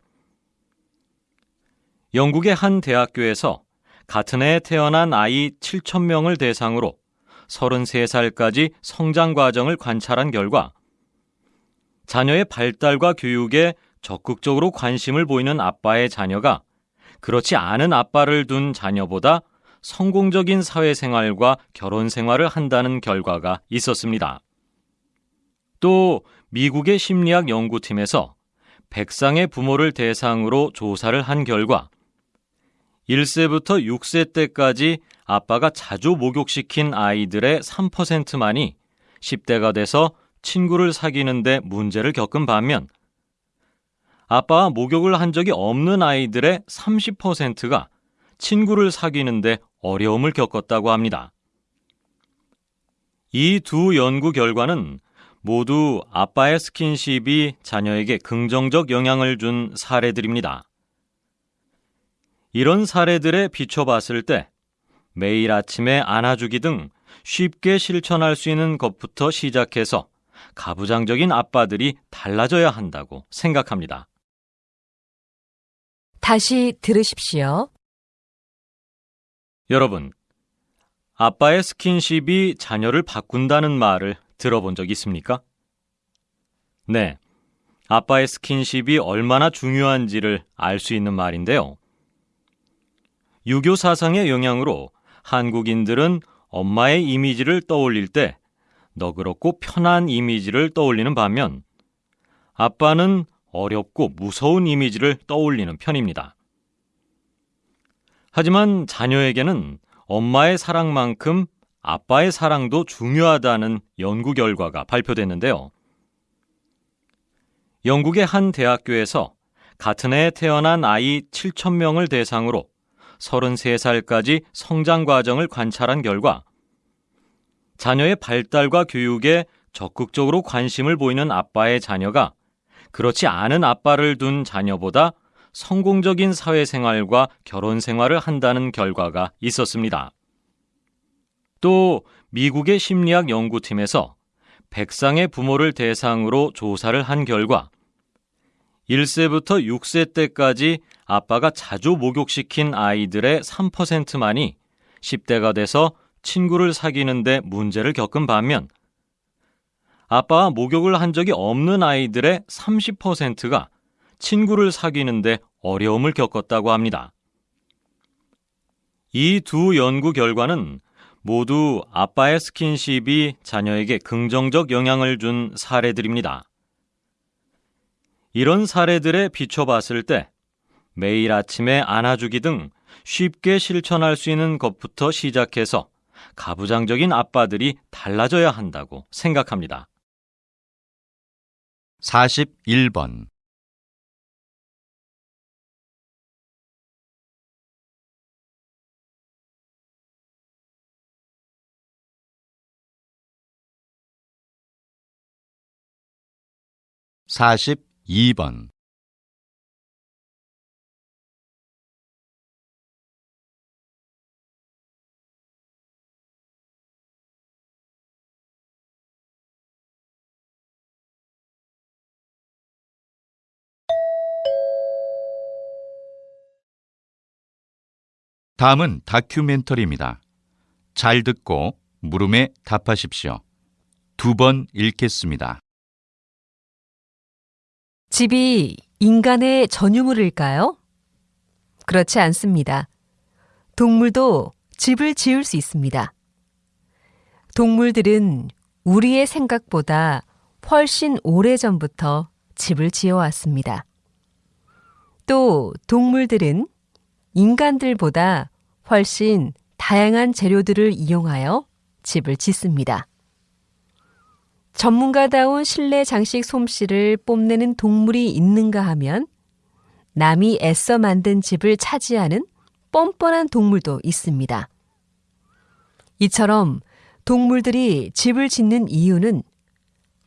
영국의 한 대학교에서 같은 해에 태어난 아이 7,000명을 대상으로 33살까지 성장 과정을 관찰한 결과 자녀의 발달과 교육에 적극적으로 관심을 보이는 아빠의 자녀가 그렇지 않은 아빠를 둔 자녀보다 성공적인 사회생활과 결혼 생활을 한다는 결과가 있었습니다. 또 미국의 심리학 연구팀에서 백상의 부모를 대상으로 조사를 한 결과 1세부터 6세 때까지 아빠가 자주 목욕시킨 아이들의 3%만이 10대가 돼서 친구를 사귀는데 문제를 겪은 반면 아빠와 목욕을 한 적이 없는 아이들의 30%가 친구를 사귀는데 어려움을 겪었다고 합니다. 이 두 연구 결과는 모두 아빠의 스킨십이 자녀에게 긍정적 영향을 준 사례들입니다. 이런 사례들에 비춰봤을 때 매일 아침에 안아주기 등 쉽게 실천할 수 있는 것부터 시작해서 가부장적인 아빠들이 달라져야 한다고 생각합니다. 다시 들으십시오. 여러분, 아빠의 스킨십이 자녀를 바꾼다는 말을 들어본 적 있습니까? 네. 아빠의 스킨십이 얼마나 중요한지를 알 수 있는 말인데요. 유교 사상의 영향으로 한국인들은 엄마의 이미지를 떠올릴 때 너그럽고 편한 이미지를 떠올리는 반면 아빠는 어렵고 무서운 이미지를 떠올리는 편입니다. 하지만 자녀에게는 엄마의 사랑만큼 아빠의 사랑도 중요하다는 연구 결과가 발표됐는데요. 영국의 한 대학교에서 같은 해에 태어난 아이 7,000명을 대상으로 33살까지 성장 과정을 관찰한 결과 자녀의 발달과 교육에 적극적으로 관심을 보이는 아빠의 자녀가 그렇지 않은 아빠를 둔 자녀보다 성공적인 사회생활과 결혼 생활을 한다는 결과가 있었습니다. 또 미국의 심리학 연구팀에서 백상의 부모를 대상으로 조사를 한 결과 1세부터 6세 때까지 아빠가 자주 목욕시킨 아이들의 3%만이 10대가 돼서 친구를 사귀는데 문제를 겪은 반면 아빠와 목욕을 한 적이 없는 아이들의 30%가 친구를 사귀는데 어려움을 겪었다고 합니다. 이 두 연구 결과는 모두 아빠의 스킨십이 자녀에게 긍정적 영향을 준 사례들입니다. 이런 사례들에 비춰봤을 때 매일 아침에 안아주기 등 쉽게 실천할 수 있는 것부터 시작해서 가부장적인 아빠들이 달라져야 한다고 생각합니다. 41번 42번 다음은 다큐멘터리입니다. 잘 듣고 물음에 답하십시오. 두 번 읽겠습니다. 집이 인간의 전유물일까요? 그렇지 않습니다. 동물도 집을 지을 수 있습니다. 동물들은 우리의 생각보다 훨씬 오래 전부터 집을 지어왔습니다. 또 동물들은 인간들보다 훨씬 다양한 재료들을 이용하여 집을 짓습니다. 전문가다운 실내 장식 솜씨를 뽐내는 동물이 있는가 하면 남이 애써 만든 집을 차지하는 뻔뻔한 동물도 있습니다. 이처럼 동물들이 집을 짓는 이유는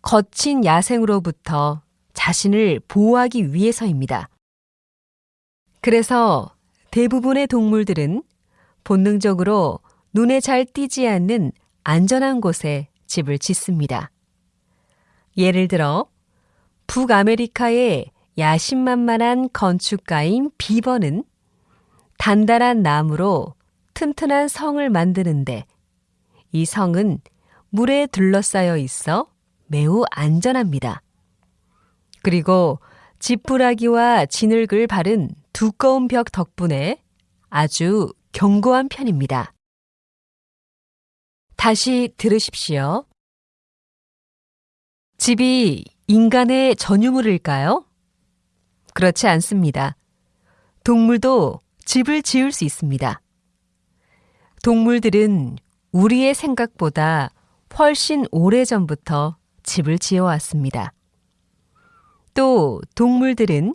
거친 야생으로부터 자신을 보호하기 위해서입니다. 그래서 대부분의 동물들은 본능적으로 눈에 잘 띄지 않는 안전한 곳에 집을 짓습니다. 예를 들어 북아메리카의 야심만만한 건축가인 비버는 단단한 나무로 튼튼한 성을 만드는데 이 성은 물에 둘러싸여 있어 매우 안전합니다. 그리고 지푸라기와 진흙을 바른 두꺼운 벽 덕분에 아주 견고한 편입니다. 다시 들으십시오. 집이 인간의 전유물일까요? 그렇지 않습니다. 동물도 집을 지을 수 있습니다. 동물들은 우리의 생각보다 훨씬 오래 전부터 집을 지어왔습니다. 또 동물들은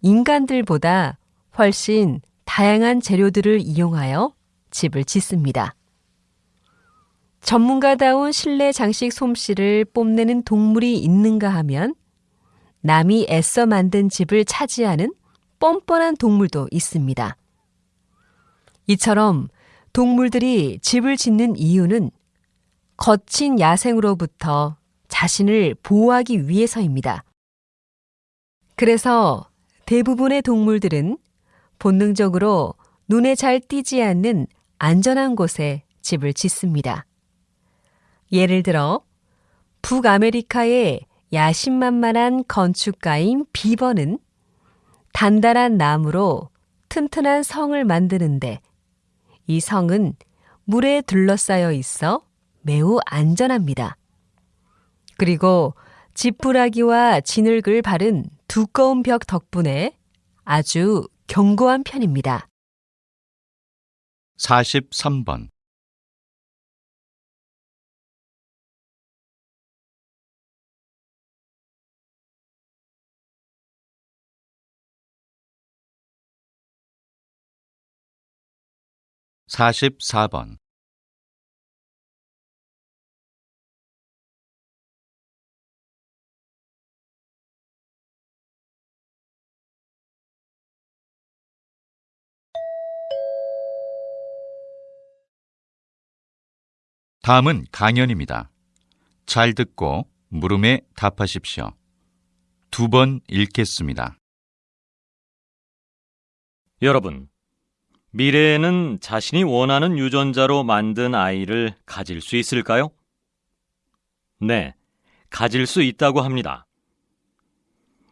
인간들보다 훨씬 다양한 재료들을 이용하여 집을 짓습니다. 전문가다운 실내 장식 솜씨를 뽐내는 동물이 있는가 하면 남이 애써 만든 집을 차지하는 뻔뻔한 동물도 있습니다. 이처럼 동물들이 집을 짓는 이유는 거친 야생으로부터 자신을 보호하기 위해서입니다. 그래서 대부분의 동물들은 본능적으로 눈에 잘 띄지 않는 안전한 곳에 집을 짓습니다. 예를 들어 북아메리카의 야심만만한 건축가인 비버는 단단한 나무로 튼튼한 성을 만드는데 이 성은 물에 둘러싸여 있어 매우 안전합니다. 그리고 지푸라기와 진흙을 바른 두꺼운 벽 덕분에 아주 견고한 편입니다. 43번. 44번. 다음은 강연입니다. 잘 듣고 물음에 답하십시오. 두 번 읽겠습니다. 여러분, 미래에는 자신이 원하는 유전자로 만든 아이를 가질 수 있을까요? 네, 가질 수 있다고 합니다.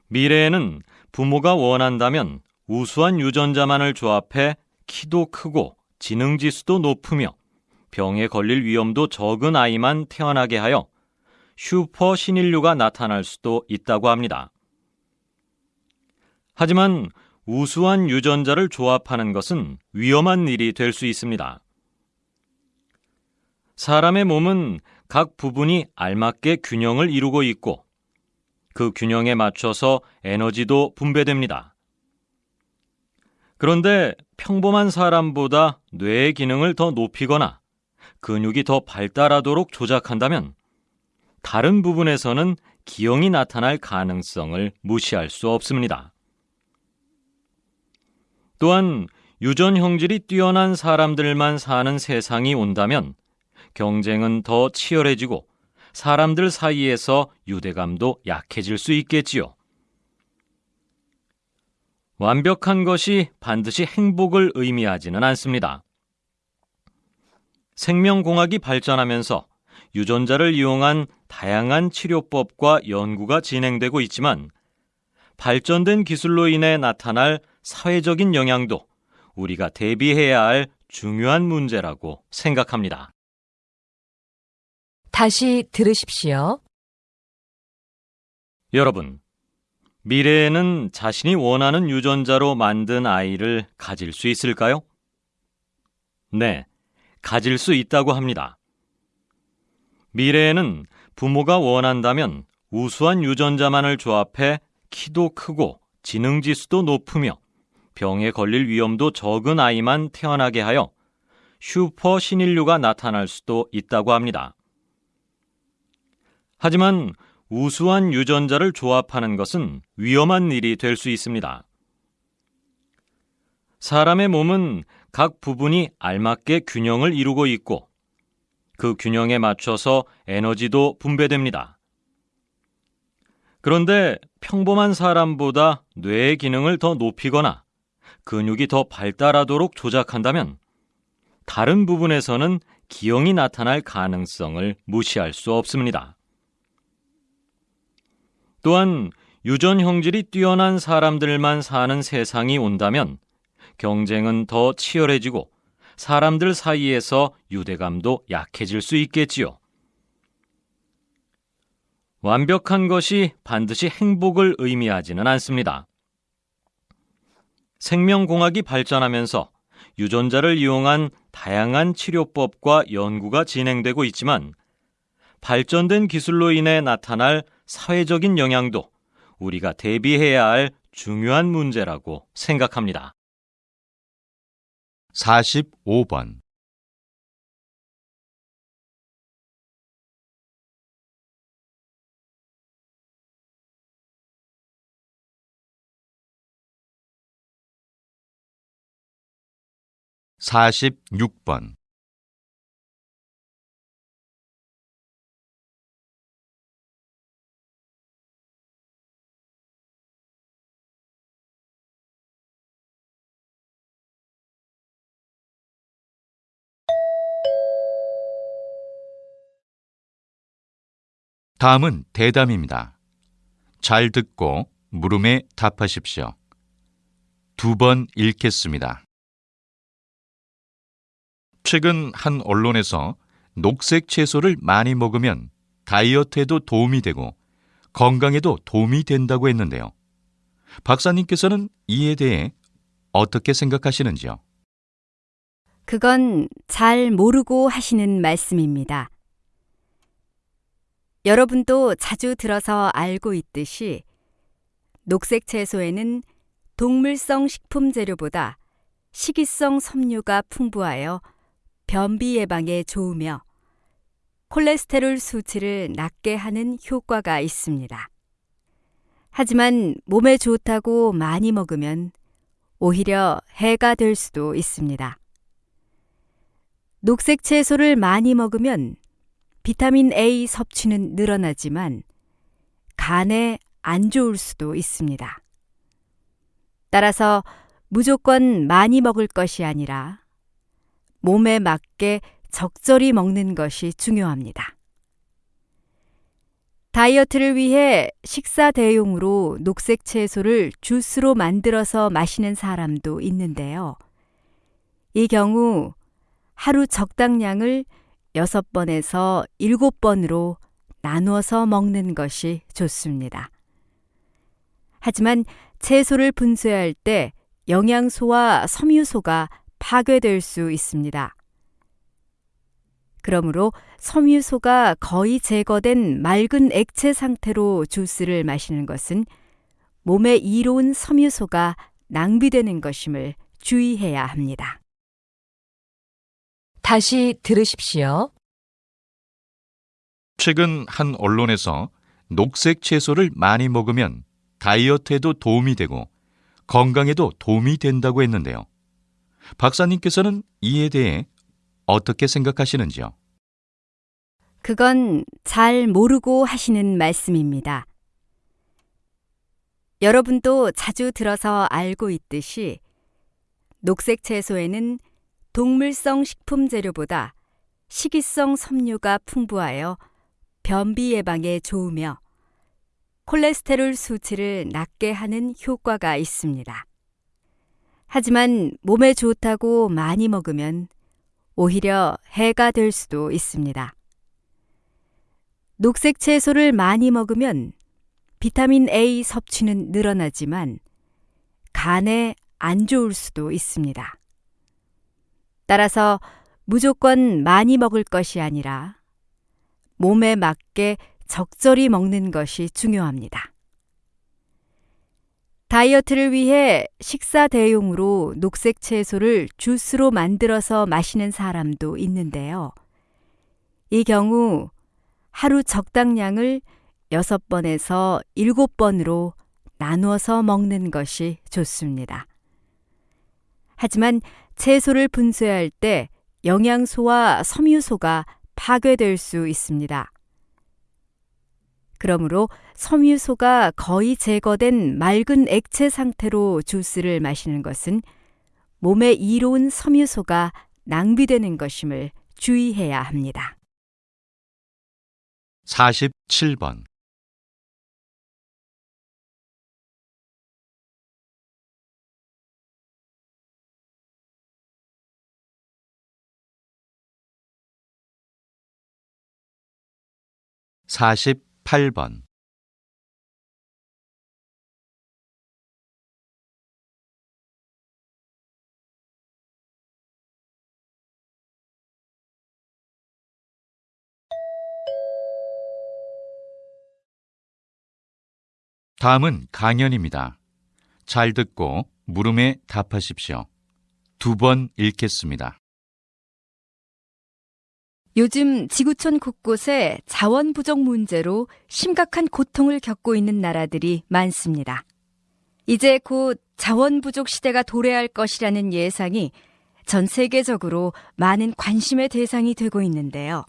미래에는 부모가 원한다면 우수한 유전자만을 조합해 키도 크고 지능 지수도 높으며 병에 걸릴 위험도 적은 아이만 태어나게 하여 슈퍼 신인류가 나타날 수도 있다고 합니다. 하지만 우수한 유전자를 조합하는 것은 위험한 일이 될 수 있습니다. 사람의 몸은 각 부분이 알맞게 균형을 이루고 있고 그 균형에 맞춰서 에너지도 분배됩니다. 그런데 평범한 사람보다 뇌의 기능을 더 높이거나 근육이 더 발달하도록 조작한다면 다른 부분에서는 기형이 나타날 가능성을 무시할 수 없습니다. 또한 유전 형질이 뛰어난 사람들만 사는 세상이 온다면 경쟁은 더 치열해지고 사람들 사이에서 유대감도 약해질 수 있겠지요. 완벽한 것이 반드시 행복을 의미하지는 않습니다. 생명공학이 발전하면서 유전자를 이용한 다양한 치료법과 연구가 진행되고 있지만 발전된 기술로 인해 나타날 사회적인 영향도 우리가 대비해야 할 중요한 문제라고 생각합니다. 다시 들으십시오. 여러분, 미래에는 자신이 원하는 유전자로 만든 아이를 가질 수 있을까요? 네, 가질 수 있다고 합니다. 미래에는 부모가 원한다면 우수한 유전자만을 조합해 키도 크고 지능 지수도 높으며 병에 걸릴 위험도 적은 아이만 태어나게 하여 슈퍼 신인류가 나타날 수도 있다고 합니다. 하지만 우수한 유전자를 조합하는 것은 위험한 일이 될 수 있습니다. 사람의 몸은 각 부분이 알맞게 균형을 이루고 있고 그 균형에 맞춰서 에너지도 분배됩니다. 그런데 평범한 사람보다 뇌의 기능을 더 높이거나 근육이 더 발달하도록 조작한다면 다른 부분에서는 기형이 나타날 가능성을 무시할 수 없습니다. 또한 유전 형질이 뛰어난 사람들만 사는 세상이 온다면 경쟁은 더 치열해지고 사람들 사이에서 유대감도 약해질 수 있겠지요. 완벽한 것이 반드시 행복을 의미하지는 않습니다. 생명공학이 발전하면서 유전자를 이용한 다양한 치료법과 연구가 진행되고 있지만 발전된 기술로 인해 나타날 사회적인 영향도 우리가 대비해야 할 중요한 문제라고 생각합니다. 45번. 사십육 번 다음은 대담입니다. 잘 듣고 물음에 답하십시오. 두 번 읽겠습니다. 최근 한 언론에서 녹색 채소를 많이 먹으면 다이어트에도 도움이 되고 건강에도 도움이 된다고 했는데요. 박사님께서는 이에 대해 어떻게 생각하시는지요? 그건 잘 모르고 하시는 말씀입니다. 여러분도 자주 들어서 알고 있듯이 녹색 채소에는 동물성 식품 재료보다 식이성 섬유가 풍부하여 변비 예방에 좋으며 콜레스테롤 수치를 낮게 하는 효과가 있습니다. 하지만 몸에 좋다고 많이 먹으면 오히려 해가 될 수도 있습니다. 녹색 채소를 많이 먹으면 비타민 A 섭취는 늘어나지만 간에 안 좋을 수도 있습니다. 따라서 무조건 많이 먹을 것이 아니라 몸에 맞게 적절히 먹는 것이 중요합니다. 다이어트를 위해 식사 대용으로 녹색 채소를 주스로 만들어서 마시는 사람도 있는데요. 이 경우 하루 적당량을 6번에서 7번으로 나누어서 먹는 것이 좋습니다. 하지만 채소를 분쇄할 때 영양소와 섬유소가 파괴될 수 있습니다. 그러므로 섬유소가 거의 제거된 맑은 액체 상태로 주스를 마시는 것은 몸에 이로운 섬유소가 낭비되는 것임을 주의해야 합니다. 다시 들으십시오. 최근 한 언론에서 녹색 채소를 많이 먹으면 다이어트에도 도움이 되고 건강에도 도움이 된다고 했는데요. 박사님께서는 이에 대해 어떻게 생각하시는지요? 그건 잘 모르고 하시는 말씀입니다. 여러분도 자주 들어서 알고 있듯이 녹색 채소에는 동물성 식품 재료보다 식이성 섬유가 풍부하여 변비 예방에 좋으며 콜레스테롤 수치를 낮게 하는 효과가 있습니다. 하지만 몸에 좋다고 많이 먹으면 오히려 해가 될 수도 있습니다. 녹색 채소를 많이 먹으면 비타민 A 섭취는 늘어나지만 간에 안 좋을 수도 있습니다. 따라서 무조건 많이 먹을 것이 아니라 몸에 맞게 적절히 먹는 것이 중요합니다. 다이어트를 위해 식사 대용으로 녹색 채소를 주스로 만들어서 마시는 사람도 있는데요. 이 경우 하루 적당량을 6번에서 7번으로 나누어서 먹는 것이 좋습니다. 하지만 채소를 분쇄할 때 영양소와 섬유소가 파괴될 수 있습니다. 그러므로 섬유소가 거의 제거된 맑은 액체 상태로 주스를 마시는 것은 몸에 이로운 섬유소가 낭비되는 것임을 주의해야 합니다. 47번 48번 다음은 강연입니다. 잘 듣고 물음에 답하십시오. 두 번 읽겠습니다. 요즘 지구촌 곳곳에 자원 부족 문제로 심각한 고통을 겪고 있는 나라들이 많습니다. 이제 곧 자원 부족 시대가 도래할 것이라는 예상이 전 세계적으로 많은 관심의 대상이 되고 있는데요.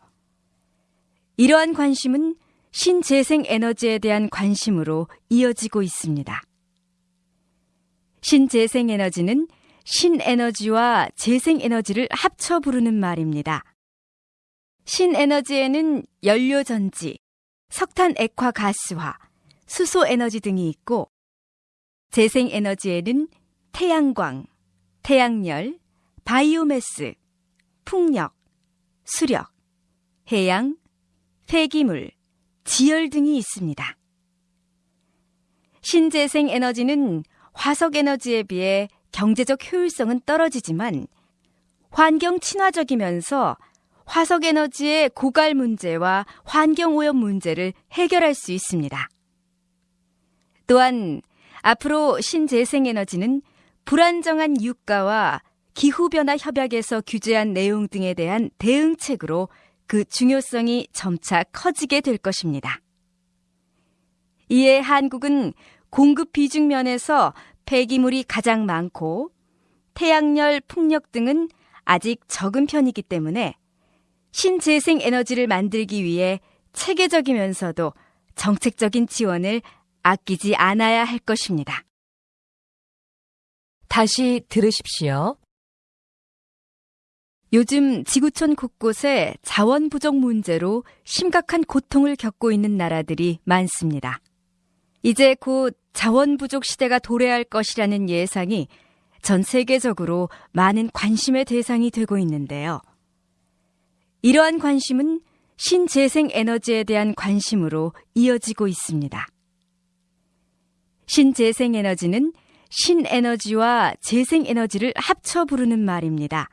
이러한 관심은 신재생 에너지에 대한 관심으로 이어지고 있습니다. 신재생 에너지는 신에너지와 재생 에너지를 합쳐 부르는 말입니다. 신에너지에는 연료 전지, 석탄 액화 가스화, 수소 에너지 등이 있고 재생 에너지에는 태양광, 태양열, 바이오매스, 풍력, 수력, 해양, 폐기물, 지열 등이 있습니다. 신재생 에너지는 화석 에너지에 비해 경제적 효율성은 떨어지지만 환경 친화적이면서 화석 에너지의 고갈 문제와 환경 오염 문제를 해결할 수 있습니다. 또한 앞으로 신재생 에너지는 불안정한 유가와 기후변화 협약에서 규제한 내용 등에 대한 대응책으로 그 중요성이 점차 커지게 될 것입니다. 이에 한국은 공급 비중 면에서 폐기물이 가장 많고 태양열, 풍력 등은 아직 적은 편이기 때문에 신재생 에너지를 만들기 위해 체계적이면서도 정책적인 지원을 아끼지 않아야 할 것입니다. 다시 들으십시오. 요즘 지구촌 곳곳에 자원 부족 문제로 심각한 고통을 겪고 있는 나라들이 많습니다. 이제 곧 자원 부족 시대가 도래할 것이라는 예상이 전 세계적으로 많은 관심의 대상이 되고 있는데요. 이러한 관심은 신재생 에너지에 대한 관심으로 이어지고 있습니다. 신재생 에너지는 신에너지와 재생에너지를 합쳐 부르는 말입니다.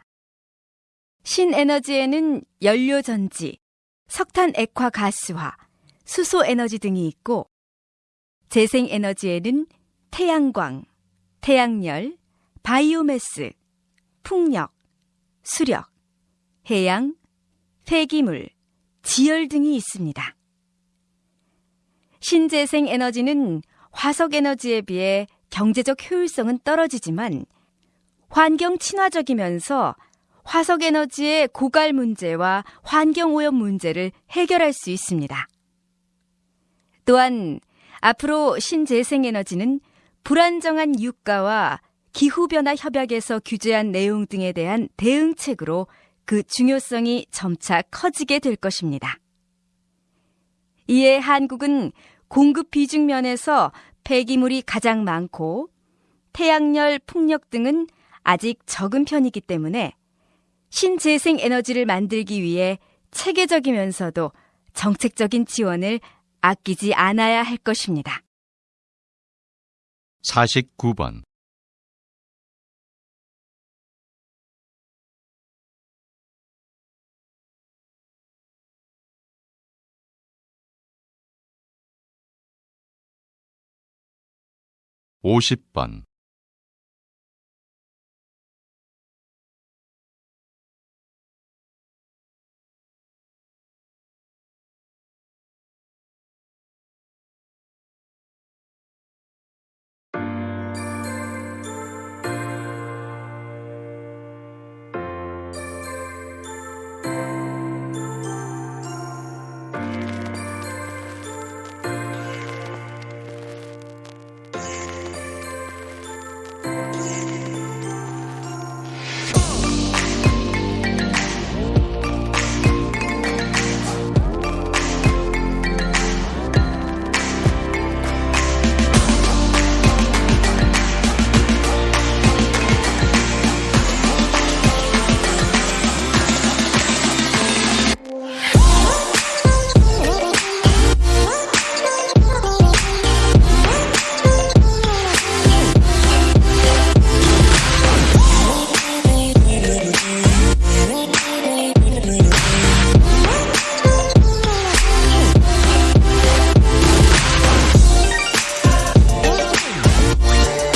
신에너지에는 연료전지, 석탄 액화 가스화, 수소 에너지 등이 있고, 재생에너지에는 태양광, 태양열, 바이오매스, 풍력, 수력, 해양, 폐기물, 지열 등이 있습니다. 신재생 에너지는 화석 에너지에 비해 경제적 효율성은 떨어지지만 환경 친화적이면서 화석 에너지의 고갈 문제와 환경 오염 문제를 해결할 수 있습니다. 또한 앞으로 신재생 에너지는 불안정한 유가와 기후변화 협약에서 규제한 내용 등에 대한 대응책으로 그 중요성이 점차 커지게 될 것입니다. 이에 한국은 공급 비중 면에서 폐기물이 가장 많고 태양열, 풍력 등은 아직 적은 편이기 때문에 신재생 에너지를 만들기 위해 체계적이면서도 정책적인 지원을 아끼지 않아야 할 것입니다. 49번. 오십 번